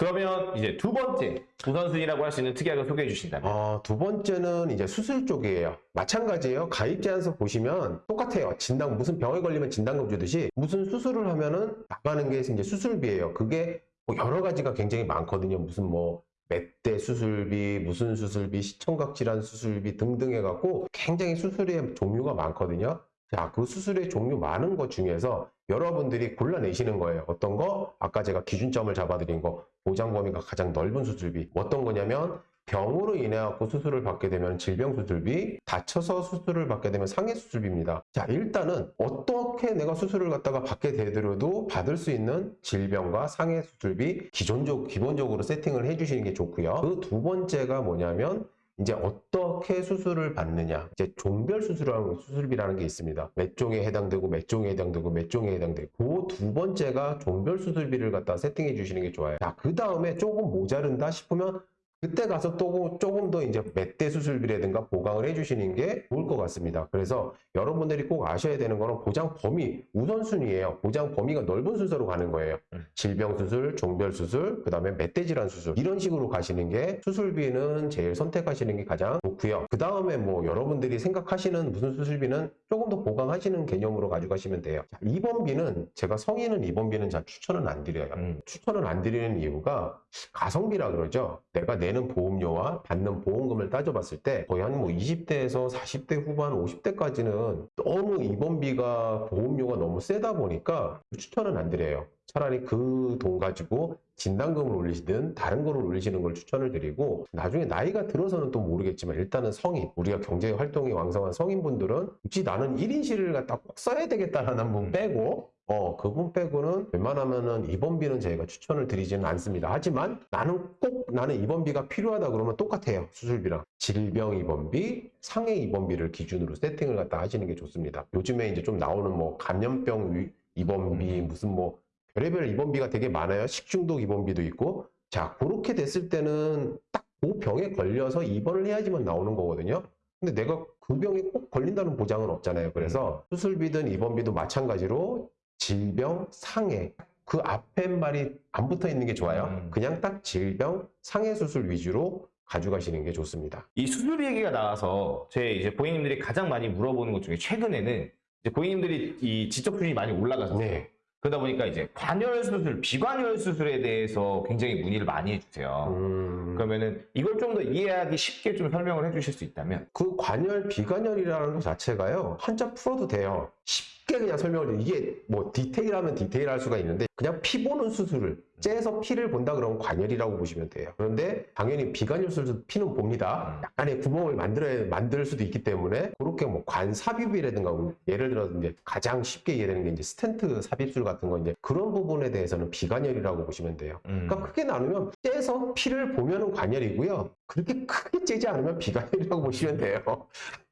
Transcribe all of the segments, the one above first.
그러면 이제 두 번째 우선순위라고 할 수 있는 특약을 소개해 주신다면 어, 두 번째는 이제 수술 쪽이에요. 마찬가지예요. 가입 제안서 보시면 똑같아요. 진단 무슨 병에 걸리면 진단금 주듯이 무슨 수술을 하면은 나가는 게 이제 수술비예요. 그게 뭐 여러 가지가 굉장히 많거든요. 무슨 뭐 맷대 수술비, 무슨 수술비, 시청각 질환 수술비 등등 해갖고 굉장히 수술의 종류가 많거든요. 자, 그 수술의 종류 많은 것 중에서 여러분들이 골라내시는 거예요. 어떤 거? 아까 제가 기준점을 잡아드린 거, 보장 범위가 가장 넓은 수술비. 어떤 거냐면 병으로 인해 갖고 수술을 받게 되면 질병 수술비, 다쳐서 수술을 받게 되면 상해 수술비입니다. 자, 일단은 어떻게 내가 수술을 갖다가 받게 되더라도 받을 수 있는 질병과 상해 수술비 기존적 기본적으로 세팅을 해 주시는 게 좋고요. 그 두 번째가 뭐냐면 이제 어떻게 수술을 받느냐. 이제 종별 수술이라는 수술비라는 게 있습니다. 몇 종에 해당되고 몇 종에 해당되고 몇 종에 해당되고. 그 두 번째가 종별 수술비를 갖다 세팅해 주시는 게 좋아요. 자그 다음에 조금 모자른다 싶으면 그때 가서 또 조금 더 이제 맷대 수술비라든가 보강을 해주시는 게 좋을 것 같습니다. 그래서 여러분들이 꼭 아셔야 되는 거는 보장 범위 우선순위예요. 보장 범위가 넓은 순서로 가는 거예요. 음. 질병 수술, 종별 수술, 그 다음에 맷대 질환 수술 이런 식으로 가시는 게 수술비는 제일 선택하시는 게 가장 좋고요. 그 다음에 뭐 여러분들이 생각하시는 무슨 수술비는 조금 더 보강하시는 개념으로 가져가시면 돼요. 자, 입원비는 제가 성인은 입원비는 잘 추천은 안 드려요. 음. 추천을 안 드리는 이유가 가성비라 그러죠. 내가 내는 보험료와 받는 보험금을 따져봤을 때 거의 한 뭐 20대에서 40대 후반, 50대까지는 너무 입원비가 보험료가 너무 세다 보니까 추천은 안 드려요. 차라리 그 돈 가지고 진단금을 올리시든 다른 거를 올리시는 걸 추천을 드리고 나중에 나이가 들어서는 또 모르겠지만 일단은 성인 우리가 경제 활동이 왕성한 성인분들은 굳이 나는 1인실을 갖다 꼭 써야 되겠다라는 분 빼고 어, 그분 빼고는 웬만하면은 입원비는 저희가 추천을 드리지는 않습니다. 하지만 나는 꼭 나는 입원비가 필요하다 그러면 똑같아요. 수술비랑. 질병 입원비, 상해 입원비를 기준으로 세팅을 갖다 하시는 게 좋습니다. 요즘에 이제 좀 나오는 뭐 감염병 위- 입원비, 무슨 뭐 별의별 입원비가 되게 많아요. 식중독 입원비도 있고. 자, 그렇게 됐을 때는 딱 그 병에 걸려서 입원을 해야지만 나오는 거거든요. 근데 내가 그 병에 꼭 걸린다는 보장은 없잖아요. 그래서 수술비든 입원비도 마찬가지로 질병, 상해 그 앞에 말이 안 붙어 있는 게 좋아요. 음. 그냥 딱 질병, 상해 수술 위주로 가져가시는 게 좋습니다. 이 수술비 얘기가 나와서 제 이제 고객님들이 가장 많이 물어보는 것 중에 최근에는 이제 고객님들이 이 지적 수준이 많이 올라가서 네. 그러다 보니까 이제 관혈 수술, 비관혈 수술에 대해서 굉장히 문의를 많이 해주세요. 음, 그러면은 이걸 좀 더 이해하기 쉽게 좀 설명을 해주실 수 있다면 그 관혈, 비관혈이라는 것 자체가요. 한자 풀어도 돼요. 쉽게 그냥 설명을 해. 이게 뭐 디테일하면 디테일할 수가 있는데 그냥 피 보는 수술을 째서 피를 본다 그러면 관혈이라고 보시면 돼요. 그런데 당연히 비관혈 수술도 피는 봅니다. 음. 약간의 구멍을 만들어야 만들 수도 있기 때문에 그렇게 뭐 관 삽입이라든가 뭐 예를 들어서 이제 가장 쉽게 이해되는 게 이제 스텐트 삽입술 같은 거 이제 그런 부분에 대해서는 비관혈이라고 보시면 돼요. 음. 그러니까 크게 나누면 째서 피를 보면은 관혈이고요. 그렇게 크게 째지 않으면 비관열이라고 보시면 돼요.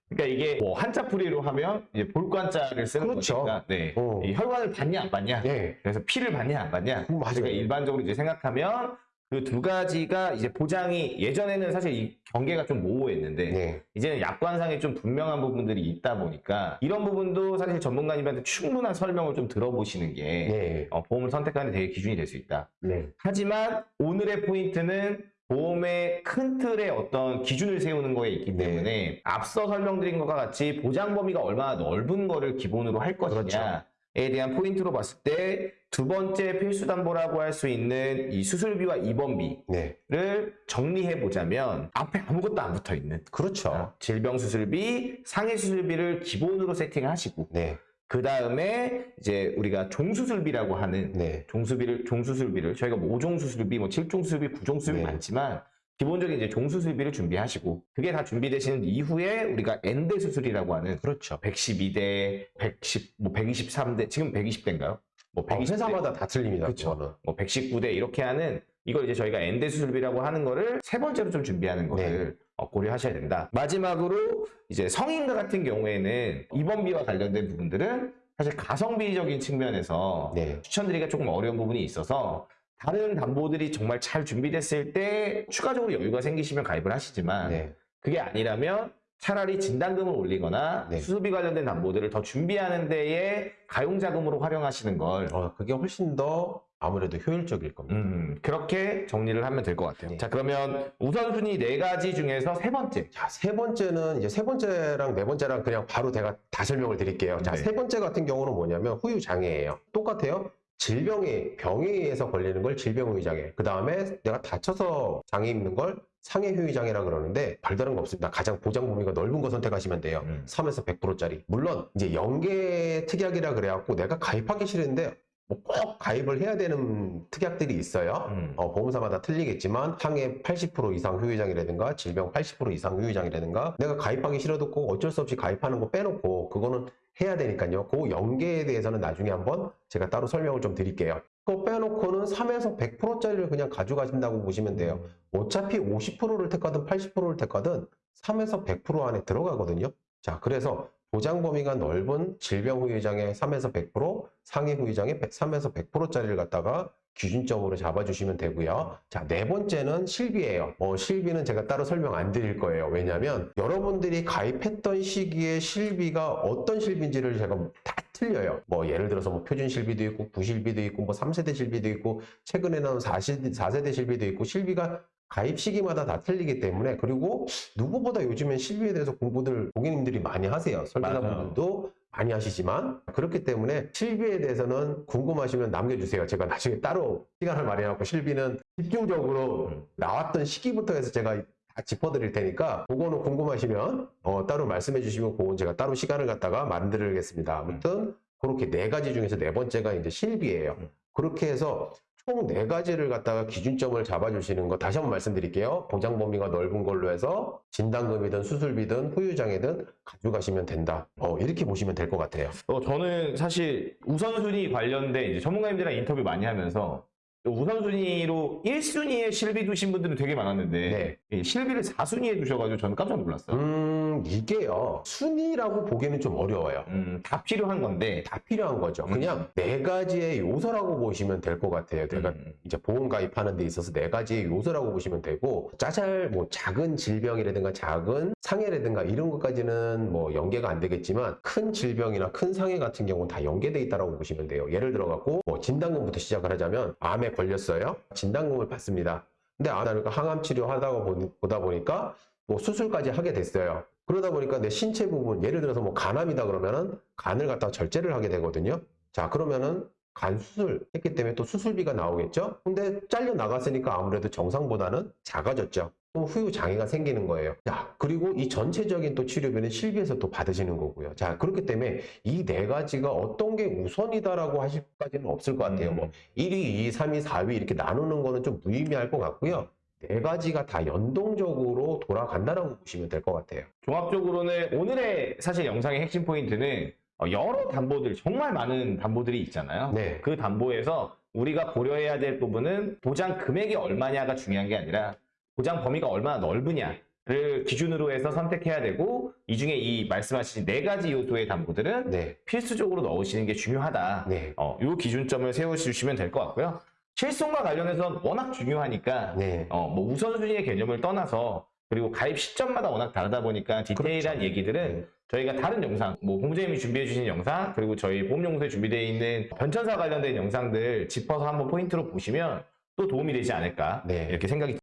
그러니까 이게 뭐 한자풀이로 하면 이제 볼관자를 쓰는 그렇죠. 거니까 네. 어. 이 혈관을 받냐 안 받냐 예. 그래서 피를 받냐 안 받냐 음, 맞아요. 그러니까 일반적으로 이제 생각하면 그 두 가지가 이제 보장이 예전에는 사실 이 경계가 좀 모호했는데 네. 이제는 약관상에 좀 분명한 부분들이 있다 보니까 이런 부분도 사실 전문가님한테 충분한 설명을 좀 들어보시는 게 네. 어, 보험을 선택하는 데 되게 기준이 될 수 있다. 네. 하지만 오늘의 포인트는 보험의 큰 틀의 어떤 기준을 세우는 거에 있기 네. 때문에 앞서 설명드린 것과 같이 보장 범위가 얼마나 넓은 거를 기본으로 할 그렇죠. 것이냐에 대한 포인트로 봤을 때 두 번째 필수 담보라고 할 수 있는 이 수술비와 입원비를 네. 정리해 보자면 앞에 아무것도 안 붙어 있는 그렇죠. 질병 수술비, 상해 수술비를 기본으로 세팅하시고 네. 그 다음에 이제 우리가 종수술비라고 하는 네. 종수비를 종수술비를 저희가 뭐 5종 수술비, 뭐 7종 수술비, 9종 수술비 네. 많지만 기본적인 이제 종수술비를 준비하시고 그게 다 준비되시는 이후에 우리가 엔대 수술이라고 하는 그렇죠. 112대, 110, 뭐 123대, 지금 120대인가요? 뭐 어, 120대, 회사마다 다 틀립니다. 그거는. 뭐 119대 이렇게 하는 이걸 이제 저희가 엔대 수술비라고 하는 거를 세 번째로 좀 준비하는 네. 거를 어, 고려하셔야 된다. 마지막으로 이제 성인과 같은 경우에는 입원비와 관련된 부분들은 사실 가성비적인 측면에서 네. 추천드리기가 조금 어려운 부분이 있어서 다른 담보들이 정말 잘 준비됐을 때 추가적으로 여유가 생기시면 가입을 하시지만 네. 그게 아니라면 차라리 진단금을 올리거나 네. 수술비 관련된 담보들을 더 준비하는 데에 가용자금으로 활용하시는 걸 어, 그게 훨씬 더 아무래도 효율적일 겁니다. 음, 그렇게 정리를 하면 될 것 같아요. 네. 자, 그러면 우선순위 네 가지 중에서 세 번째. 자, 세 번째는 이제 세 번째랑 네 번째랑 그냥 바로 제가 다 설명을 드릴게요. 자, 네. 세 번째 같은 경우는 뭐냐면 후유 장애예요. 똑같아요. 질병에 병에 의해서 걸리는 걸 질병 후유 장애. 그 다음에 내가 다쳐서 장애 입는 걸 상해 후유 장애라 그러는데 별다른 거 없습니다. 가장 보장 범위가 넓은 거 선택하시면 돼요. 음. 3에서 100%짜리. 물론 이제 연계 특약이라 그래갖고 내가 가입하기 싫은데 뭐 꼭 가입을 해야 되는 특약들이 있어요. 음. 어, 보험사마다 틀리겠지만 상해 80% 이상 후유장이라든가 질병 80% 이상 후유장이라든가 내가 가입하기 싫어도 꼭 어쩔 수 없이 가입하는 거 빼놓고 그거는 해야 되니까요. 그 연계에 대해서는 나중에 한번 제가 따로 설명을 좀 드릴게요. 그거 빼놓고는 3에서 100%짜리를 그냥 가져가신다고 보시면 돼요. 어차피 50%를 택하든 80%를 택하든 3에서 100% 안에 들어가거든요. 자, 그래서 보장 범위가 넓은 질병 후유장의 3에서 100%, 상해 후유장의 3에서 100%짜리를 갖다가 기준점으로 잡아주시면 되고요. 자, 네 번째는 실비예요. 어, 실비는 제가 따로 설명 안 드릴 거예요. 왜냐하면 여러분들이 가입했던 시기에 실비가 어떤 실비인지를 제가 다 틀려요. 뭐 예를 들어서 뭐 표준 실비도 있고 부실비도 있고 뭐 3세대 실비도 있고 최근에 나온 4세대, 4세대 실비도 있고 실비가 가입 시기마다 다 틀리기 때문에 그리고 누구보다 요즘엔 실비에 대해서 공부들 고객님들이 많이 하세요. 설계사분들도 많이 하시지만 그렇기 때문에 실비에 대해서는 궁금하시면 남겨주세요. 제가 나중에 따로 시간을 마련하고 실비는 집중적으로 음. 나왔던 시기부터 해서 제가 다 짚어드릴 테니까 그거는 궁금하시면 어, 따로 말씀해 주시면 그건 제가 따로 시간을 갖다가 만들겠습니다. 아무튼 그렇게 네 가지 중에서 네 번째가 이제 실비예요. 음. 그렇게 해서 총 네 가지를 갖다가 기준점을 잡아주시는 거 다시 한번 말씀드릴게요. 보장 범위가 넓은 걸로 해서 진단금이든 수술비든 후유장애든 가져가시면 된다. 어, 이렇게 보시면 될 것 같아요. 어, 저는 사실 우선순위 관련된 이제 전문가님들이랑 인터뷰 많이 하면서 우선순위로 1순위에 실비 두신 분들은 되게 많았는데 네. 이 실비를 4순위에 두셔가지고 저는 깜짝 놀랐어요. 음, 이게요. 순위라고 보기에는 좀 어려워요. 음, 다 필요한 건데 다 필요한 거죠. 그냥 네 가지의 요소라고 보시면 될 것 같아요. 내가 음, 이제 보험 가입하는 데 있어서 네 가지의 요소라고 보시면 되고 짜잘 뭐 작은 질병이라든가 작은 상해라든가 이런 것까지는 뭐 연계가 안 되겠지만 큰 질병이나 큰 상해 같은 경우는 다 연계돼 있다라고 보시면 돼요. 예를 들어 갖고 뭐 진단금부터 시작을 하자면 암에 걸렸어요. 진단금을 받습니다. 근데 아 나는 항암 치료하다가 보- 보다 보니까 뭐 수술까지 하게 됐어요. 그러다 보니까 내 신체 부분 예를 들어서 뭐 간암이다 그러면은 간을 갖다가 절제를 하게 되거든요. 자 그러면은 간 수술 했기 때문에 또 수술비가 나오겠죠? 근데 잘려 나갔으니까 아무래도 정상보다는 작아졌죠. 그럼 후유 장애가 생기는 거예요. 자, 그리고 이 전체적인 또 치료비는 실비에서 또 받으시는 거고요. 자, 그렇기 때문에 이 네 가지가 어떤 게 우선이다라고 하실 것까지는 없을 것 같아요. 뭐 1위, 2위, 3위, 4위 이렇게 나누는 거는 좀 무의미할 것 같고요. 네 가지가 다 연동적으로 돌아간다라고 보시면 될 것 같아요. 종합적으로는 오늘의 사실 영상의 핵심 포인트는 어, 여러 담보들 정말 많은 담보들이 있잖아요. 네. 그 담보에서 우리가 고려해야 될 부분은 보장 금액이 얼마냐가 중요한 게 아니라 보장 범위가 얼마나 넓으냐를 기준으로 해서 선택해야 되고 이 중에 이 말씀하신 네 가지 요소의 담보들은 네. 필수적으로 넣으시는 게 중요하다. 네. 어, 요 기준점을 세워주시면 될 것 같고요. 실손과 관련해서는 워낙 중요하니까 네. 어, 뭐 우선순위의 개념을 떠나서 그리고 가입 시점마다 워낙 다르다 보니까 디테일한 그렇죠. 얘기들은 네. 저희가 다른 영상, 뭐 공부자님이 준비해 주신 영상, 그리고 저희 보험용서에 준비되어 있는 변천사 관련된 영상들 짚어서 한번 포인트로 보시면 또 도움이 되지 않을까 네. 이렇게 생각이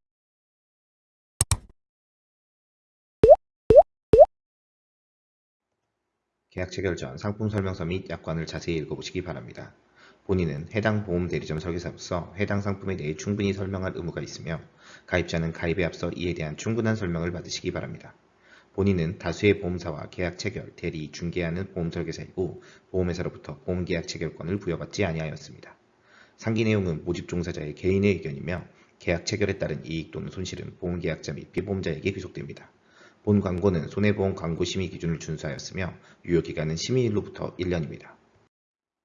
계약 체 결 전 상품 설명서 및 약관을 자세히 읽어보시기 바랍니다. 본인은 해당 보험 대리점 설계사로서 해당 상품에 대해 충분히 설명할 의무가 있으며 가입자는 가입에 앞서 이에 대한 충분한 설명을 받으시기 바랍니다. 본인은 다수의 보험사와 계약 체결, 대리, 중개하는 보험 설계사이고 보험회사로부터 보험 계약 체결권을 부여받지 아니하였습니다. 상기 내용은 모집 종사자의 개인의 의견이며 계약 체결에 따른 이익 또는 손실은 보험 계약자 및 피보험자에게 귀속됩니다. 본 광고는 손해보험 광고 심의 기준을 준수하였으며 유효기간은 심의일로부터 1년입니다.